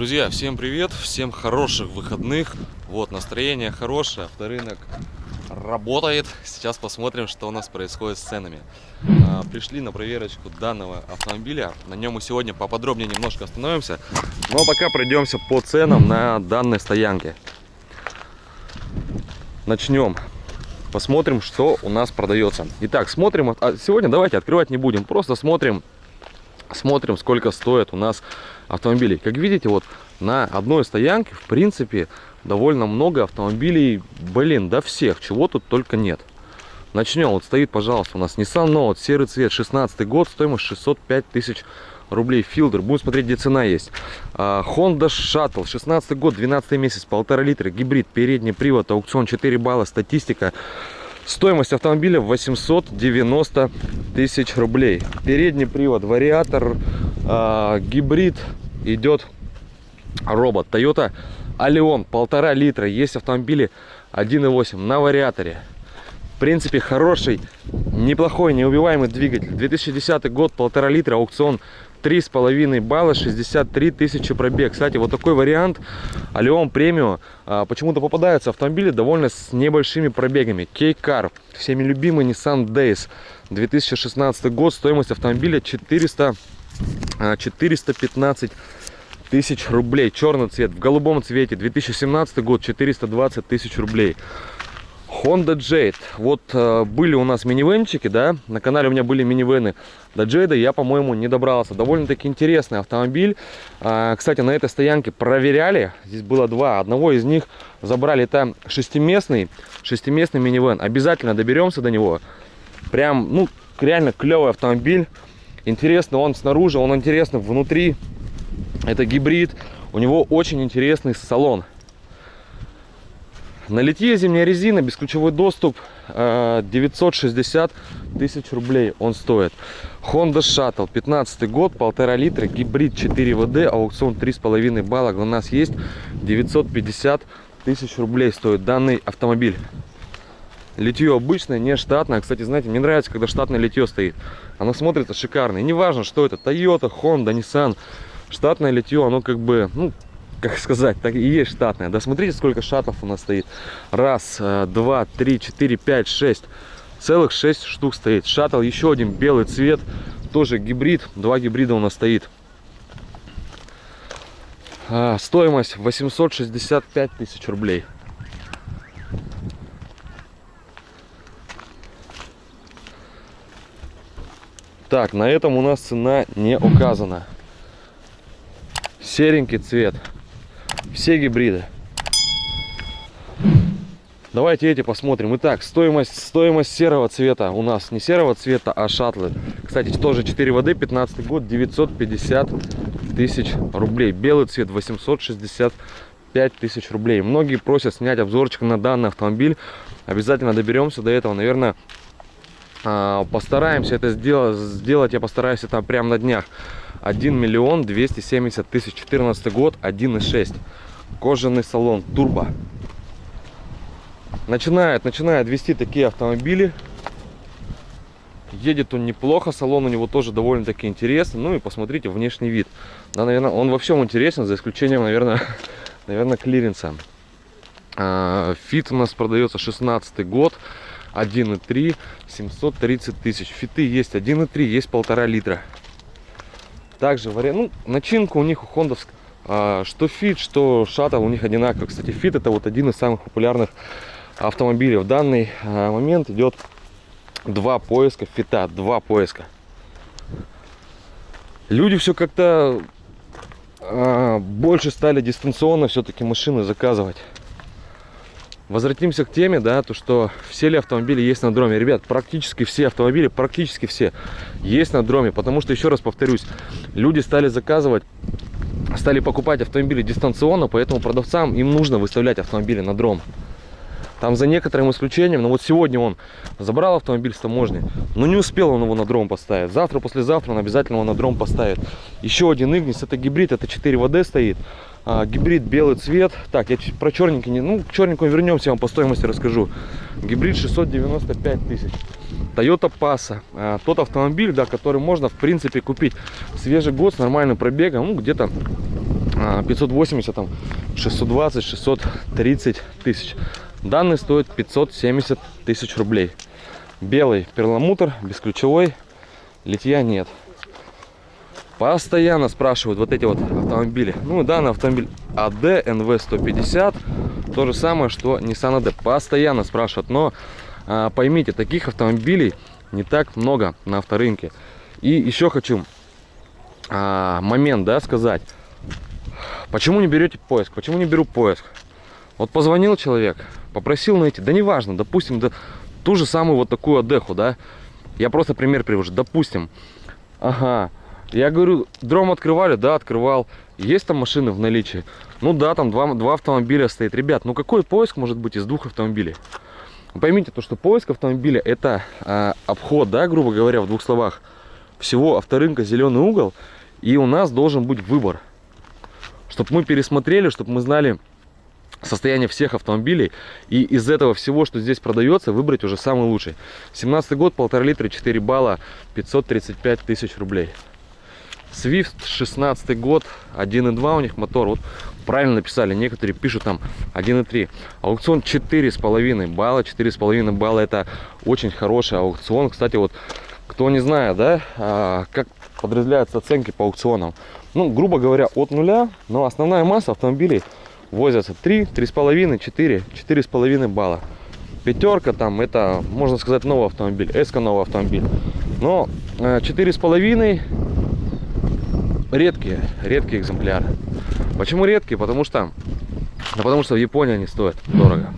Друзья, всем привет, всем хороших выходных. Вот, настроение хорошее, авторынок работает. Сейчас посмотрим, что у нас происходит с ценами. А, пришли на проверочку данного автомобиля. На нем мы сегодня поподробнее немножко остановимся. Но пока пройдемся по ценам на данной стоянке. Начнем. Посмотрим, что у нас продается. Итак, смотрим. А сегодня давайте открывать не будем. Просто смотрим, смотрим, сколько стоит у нас автомобилей. Как видите, вот на одной стоянке, в принципе, довольно много автомобилей, блин, до всех, чего тут только нет. Начнем, вот стоит, пожалуйста, у нас Nissan Note, серый цвет, 16 год, стоимость 605 тысяч рублей, филдер, будем смотреть, где цена есть. А, Honda Shuttle, 16 год, 12 месяц, полтора литра, гибрид, передний привод, аукцион 4 балла, статистика. Стоимость автомобиля 890 тысяч рублей. Передний привод, вариатор, э, гибрид идет робот. Toyota Allion, полтора литра. Есть автомобили 1.8 на вариаторе. В принципе, хороший, неплохой, неубиваемый двигатель. 2010 год, полтора литра, аукцион три с половиной балла 63 тысячи пробег кстати вот такой вариант алион премиум а, почему-то попадаются автомобили довольно с небольшими пробегами кейкар всеми любимый nissan days 2016 год стоимость автомобиля 400 415 а, тысяч рублей черный цвет в голубом цвете 2017 год 420 тысяч рублей Honda Jade. Вот э, были у нас минивенчики, да, на канале у меня были минивены. До Jade я, по-моему, не добрался. Довольно-таки интересный автомобиль. Э, кстати, на этой стоянке проверяли. Здесь было два. Одного из них забрали там шестиместный, шестиместный минивен. Обязательно доберемся до него. Прям, ну, реально клевый автомобиль. Интересно он снаружи, он интересный внутри. Это гибрид. У него очень интересный салон. На литье зимняя резина, бесключевой доступ, 960 э, тысяч рублей он стоит. Honda Shuttle, 15 год, полтора литра, гибрид 4 ВД, аукцион 3,5 балла. У нас есть 950 тысяч рублей стоит данный автомобиль. Литье обычное, не штатное. Кстати, знаете, мне нравится, когда штатное литье стоит. Оно смотрится шикарно. И не важно, что это, Toyota, Honda, Nissan. Штатное литье, оно как бы, ну, как сказать, так и есть штатная. Да смотрите, сколько шатов у нас стоит. Раз, э, два, три, четыре, пять, шесть. Целых шесть штук стоит. Шаттл еще один белый цвет. Тоже гибрид. Два гибрида у нас стоит. А, стоимость 865 тысяч рублей. Так, на этом у нас цена не указана. Серенький цвет. Все гибриды. Давайте эти посмотрим. Итак, стоимость, стоимость серого цвета у нас не серого цвета, а шаттлы. Кстати, тоже 4 воды, 15 год, 950 тысяч рублей. Белый цвет 865 тысяч рублей. Многие просят снять обзорчик на данный автомобиль. Обязательно доберемся до этого. Наверное, постараемся это сделать. Сделать я постараюсь это прямо на днях. 1 миллион 270 тысяч 14 год 1.6 кожаный салон турбо. Начинает начинает вести такие автомобили. Едет он неплохо салон у него тоже довольно таки интересный. Ну и посмотрите внешний вид. Да, наверное он во всем интересен за исключением наверное наверное клиренса. А, Fit у нас продается 16 год 1.3 730 тысяч Fit ы есть 1.3 есть полтора литра также вариант, ну, начинка у них у хондовская, что Fit, что Shuttle у них одинаково. Кстати, Fit это вот один из самых популярных автомобилей. В данный а, момент идет два поиска фита, два поиска. Люди все как-то а, больше стали дистанционно все-таки машины заказывать. Возвратимся к теме, да, то что все ли автомобили есть на дроме. Ребят, практически все автомобили, практически все есть на дроме, потому что, еще раз повторюсь, люди стали заказывать, стали покупать автомобили дистанционно, поэтому продавцам им нужно выставлять автомобили на дром. Там за некоторым исключением, но вот сегодня он забрал автомобиль с таможни, но не успел он его на дром поставить. Завтра, послезавтра он обязательно его на дром поставит. Еще один Игнис, это гибрид, это 4 ВД стоит а, гибрид белый цвет так я про черненький не ну к черненькому вернемся я вам по стоимости расскажу гибрид 695 тысяч toyota passa а, тот автомобиль да который можно в принципе купить свежий год с нормальным пробегом ну где-то а, 580, там 620, 630 тысяч. Данный стоит 570 тысяч рублей. Белый перламутр, бесключевой, литья нет. Постоянно спрашивают вот эти вот автомобили. Ну, данный автомобиль AD NV150. То же самое, что Nissan AD. Постоянно спрашивают. Но а, поймите, таких автомобилей не так много на авторынке. И еще хочу а, момент, да, сказать. Почему не берете поиск? Почему не беру поиск? Вот позвонил человек, попросил найти, да неважно, допустим, да, ту же самую вот такую Адеху, да, я просто пример привожу, допустим, ага, я говорю, дром открывали? Да, открывал. Есть там машины в наличии? Ну да, там два, два автомобиля стоит. Ребят, ну какой поиск может быть из двух автомобилей? Поймите, то, что поиск автомобиля это а, обход, да, грубо говоря, в двух словах, всего авторынка зеленый угол. И у нас должен быть выбор. Чтобы мы пересмотрели, чтобы мы знали состояние всех автомобилей. И из этого всего, что здесь продается, выбрать уже самый лучший. 17 год, полтора литра, 4 балла, 535 тысяч рублей. Swift 16 год 1.2 у них мотор вот правильно написали некоторые пишут там 1.3 аукцион 4,5 балла 4,5 балла это очень хороший аукцион кстати вот кто не знает да а, как подразделяются оценки по аукционам ну грубо говоря от нуля но основная масса автомобилей возятся 3 3,5 4 4,5 балла пятерка там это можно сказать новый автомобиль эска новый автомобиль но 4,5 э, редкие, редкие экземпляры. Почему редкие? Потому что, да потому что в Японии они стоят дорого.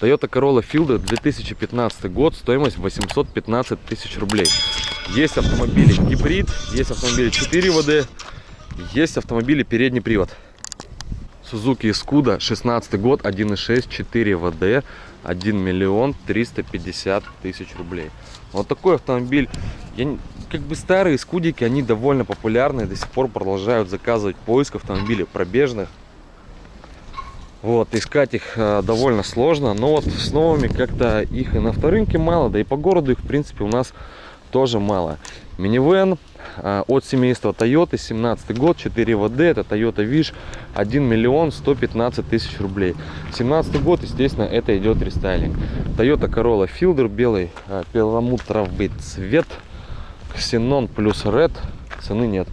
Toyota Corolla Fielder 2015 год, стоимость 815 тысяч рублей. Есть автомобили гибрид, есть автомобили 4 ВД, есть автомобили передний привод. Suzuki Iscuda 16 год, 1.6, 4 ВД, 1 миллион 350 тысяч рублей. Вот такой автомобиль. Я, как бы старые скудики, они довольно популярны. До сих пор продолжают заказывать поиск автомобилей пробежных. Вот, искать их э, довольно сложно. Но вот с новыми как-то их и на авторынке мало. Да и по городу их, в принципе, у нас тоже мало. Минивэн от семейства Toyota, 17 год, 4 ВД, это Toyota Wish, 1 миллион 115 тысяч рублей. 17 год, естественно, это идет рестайлинг. Toyota Corolla Fielder, белый э, перламутровый цвет. Xenon плюс Red, цены нет.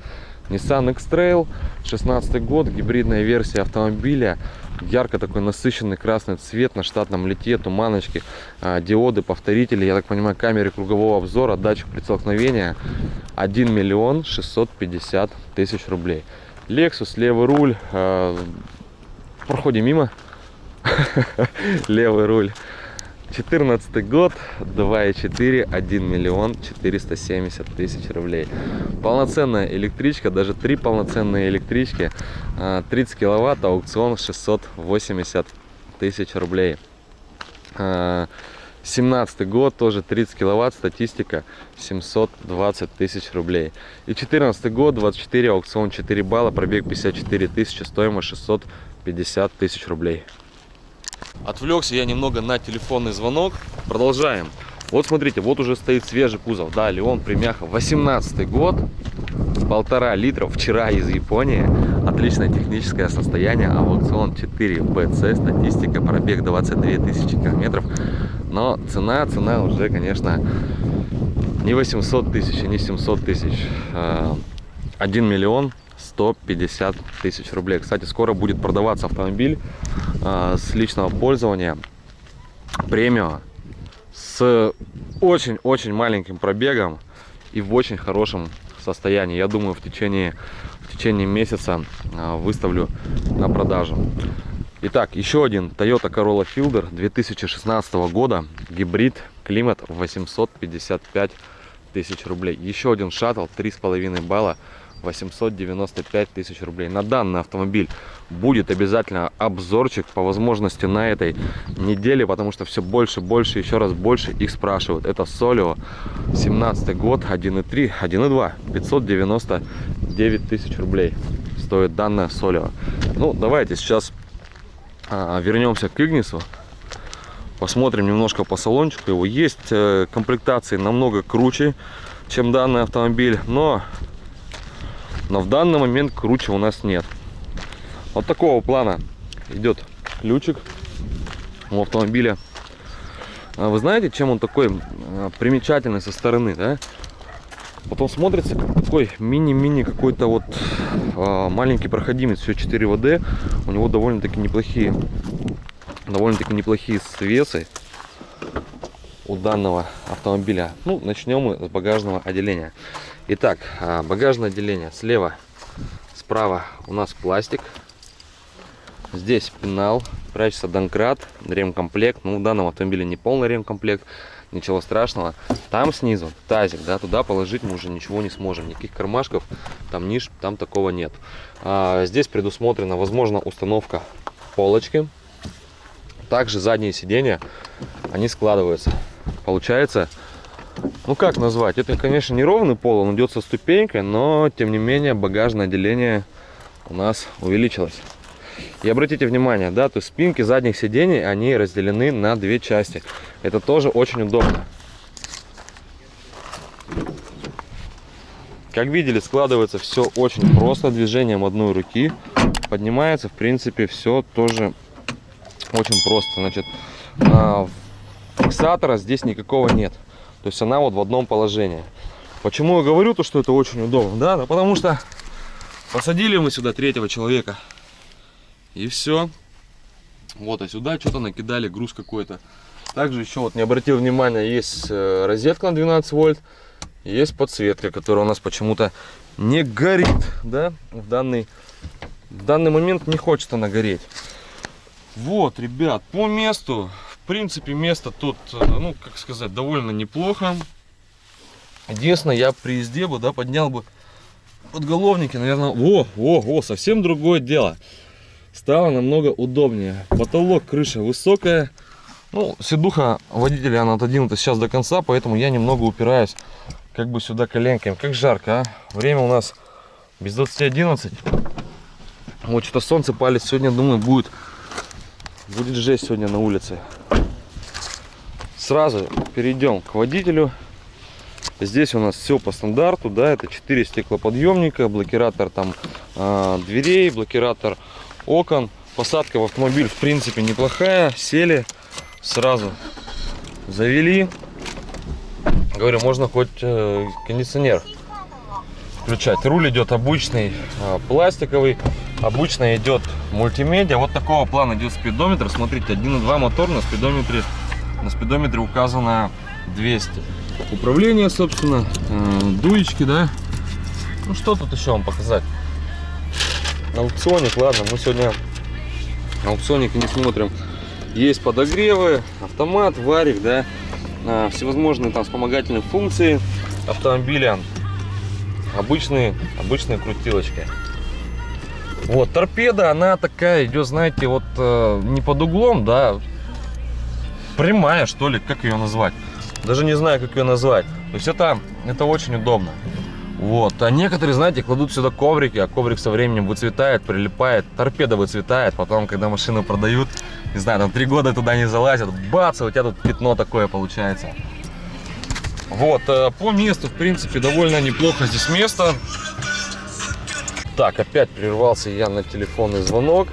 Nissan X-Trail, 16 год, гибридная версия автомобиля. Ярко такой насыщенный красный цвет на штатном лите, туманочки, а, диоды, повторители, я так понимаю, камеры кругового обзора, датчик прицелкновения. 1 миллион 650 тысяч рублей. Lexus, левый руль, а, проходим мимо, левый руль. 14 год 2,4 1 миллион 470 тысяч рублей. Полноценная электричка даже три полноценные электрички 30 а, киловатт аукцион 680 тысяч рублей. 17 год тоже 30 киловатт статистика 720 тысяч рублей. И 14 год 24 аукцион 4 балла пробег 54 тысячи стоимость 650 тысяч рублей Отвлекся я немного на телефонный звонок. Продолжаем. Вот смотрите, вот уже стоит свежий кузов. Да, Леон Примяха, 18 год, полтора литра, вчера из Японии. Отличное техническое состояние, аукцион 4 BC, статистика, пробег 22 тысячи километров. Но цена, цена уже, конечно, не 800 тысяч, не 700 тысяч. 1 а, миллион 150 тысяч рублей. Кстати, скоро будет продаваться автомобиль э, с личного пользования премиум с очень-очень маленьким пробегом и в очень хорошем состоянии. Я думаю, в течение, в течение месяца э, выставлю на продажу. Итак, еще один Toyota Corolla Fielder 2016 года, гибрид, климат 855 тысяч рублей. Еще один шаттл, 3,5 балла 895 тысяч рублей. На данный автомобиль будет обязательно обзорчик по возможности на этой неделе, потому что все больше, больше, еще раз больше их спрашивают. Это Солио, 17 год, 1.3, 1.2, 599 тысяч рублей стоит данная Солио. Ну, давайте сейчас а, вернемся к Игнису. Посмотрим немножко по салончику его. Есть э, комплектации намного круче, чем данный автомобиль, но но в данный момент круче у нас нет. Вот такого плана идет ключик у автомобиля. А Вы знаете, чем он такой примечательный со стороны, да? Потом смотрится как такой мини-мини какой-то вот а, маленький проходимец, все 4 ВД. У него довольно-таки неплохие, довольно-таки неплохие свесы у данного автомобиля. Ну, начнем мы с багажного отделения. Итак, а, багажное отделение слева, справа у нас пластик. Здесь пенал, прячется донкрат, ремкомплект. Ну, в данном автомобиле не полный ремкомплект, ничего страшного. Там снизу тазик, да, туда положить мы уже ничего не сможем. Никаких кармашков, там ниш, там такого нет. А, здесь предусмотрена, возможно, установка полочки. Также задние сиденья, они складываются. Получается, ну как назвать? Это, конечно, не ровный пол, он идет со ступенькой, но, тем не менее, багажное отделение у нас увеличилось. И обратите внимание, да, то есть спинки задних сидений, они разделены на две части. Это тоже очень удобно. Как видели, складывается все очень просто, движением одной руки. Поднимается, в принципе, все тоже очень просто. Значит, а, фиксатора здесь никакого нет. То есть она вот в одном положении. Почему я говорю то, что это очень удобно? Да, да потому что посадили мы сюда третьего человека. И все. Вот, а сюда что-то накидали, груз какой-то. Также еще вот не обратил внимания, есть э, розетка на 12 вольт. Есть подсветка, которая у нас почему-то не горит, да, в данный, в данный момент не хочет она гореть. Вот, ребят, по месту, принципе, место тут, э, ну, как сказать, довольно неплохо. Единственное, я при езде бы, да, поднял бы подголовники, наверное, о, о, о, совсем другое дело. Стало намного удобнее. Потолок, крыша высокая. Ну, седуха водителя, она отодвинута сейчас до конца, поэтому я немного упираюсь как бы сюда коленками. Как жарко, а? Время у нас без 20.11. Вот что-то солнце палит. Сегодня, думаю, будет, будет жесть сегодня на улице. Сразу перейдем к водителю. Здесь у нас все по стандарту, да, это 4 стеклоподъемника, блокиратор там э, дверей, блокиратор окон. Посадка в автомобиль, в принципе, неплохая. Сели, сразу завели. Говорю, можно хоть э, кондиционер включать. Руль идет обычный, э, пластиковый. Обычно идет мультимедиа. Вот такого плана идет спидометр. Смотрите, 1.2 мотор на спидометре. На спидометре указано 200. Управление, собственно, э, дуечки, да. Ну что тут еще вам показать? Аукционик, ладно, мы сегодня аукционники не смотрим. Есть подогревы, автомат, варик, да, а, всевозможные там вспомогательные функции автомобиля, обычные, обычные крутилочки. Вот, торпеда, она такая идет, знаете, вот э, не под углом, да, прямая, что ли, как ее назвать. Даже не знаю, как ее назвать. То есть это, это очень удобно. Вот. А некоторые, знаете, кладут сюда коврики, а коврик со временем выцветает, прилипает, торпеда выцветает. Потом, когда машину продают, не знаю, там три года туда не залазят, бац, у тебя тут пятно такое получается. Вот, э, по месту, в принципе, довольно неплохо здесь место. Так, опять прервался я на телефонный звонок.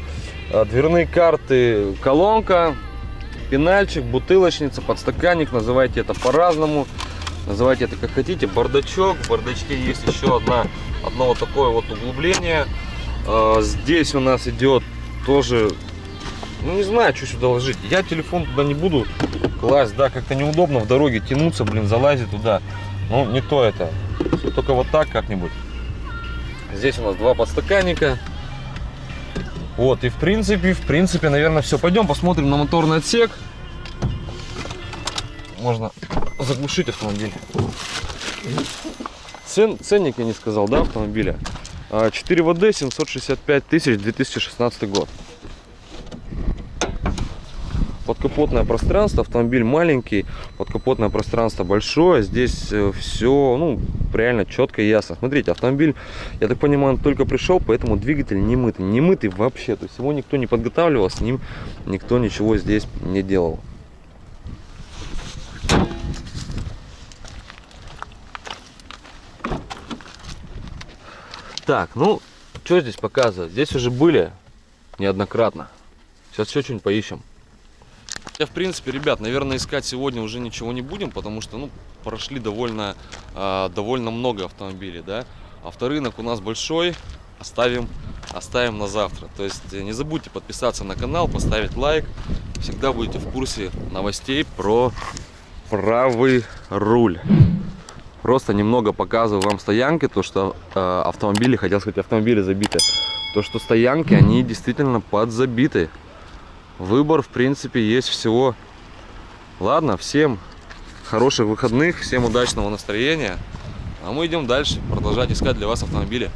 Э, дверные карты, колонка, пенальчик, бутылочница, подстаканник, называйте это по-разному. Называйте это как хотите. Бардачок. В бардачке есть еще одна, одно вот такое вот углубление. А, здесь у нас идет тоже, ну не знаю, что сюда ложить. Я телефон туда не буду класть, да, как-то неудобно в дороге тянуться, блин, залазить туда. Ну, не то это. Только вот так как-нибудь. Здесь у нас два подстаканника. Вот, и в принципе, в принципе, наверное, все. Пойдем посмотрим на моторный отсек. Можно заглушить автомобиль. Цен, ценник я не сказал, да, автомобиля. 4 ВД, 765 тысяч, 2016 год. Подкапотное пространство, автомобиль маленький, подкапотное пространство большое. Здесь э, все, ну, реально четко и ясно. Смотрите, автомобиль, я так понимаю, он только пришел, поэтому двигатель не мытый. Не мытый вообще, то есть его никто не подготавливал, с ним никто ничего здесь не делал. Так, ну, что здесь показывать? Здесь уже были неоднократно. Сейчас еще что-нибудь поищем. Я, в принципе, ребят, наверное, искать сегодня уже ничего не будем, потому что, ну, прошли довольно, э, довольно много автомобилей, да. Авторынок у нас большой, оставим, оставим на завтра. То есть э, не забудьте подписаться на канал, поставить лайк. Всегда будете в курсе новостей про правый руль. Просто немного показываю вам стоянки, то что э, автомобили, хотел сказать, автомобили забиты. То, что стоянки, они действительно подзабиты. Выбор, в принципе, есть всего. Ладно, всем хороших выходных, всем удачного настроения. А мы идем дальше, продолжать искать для вас автомобили.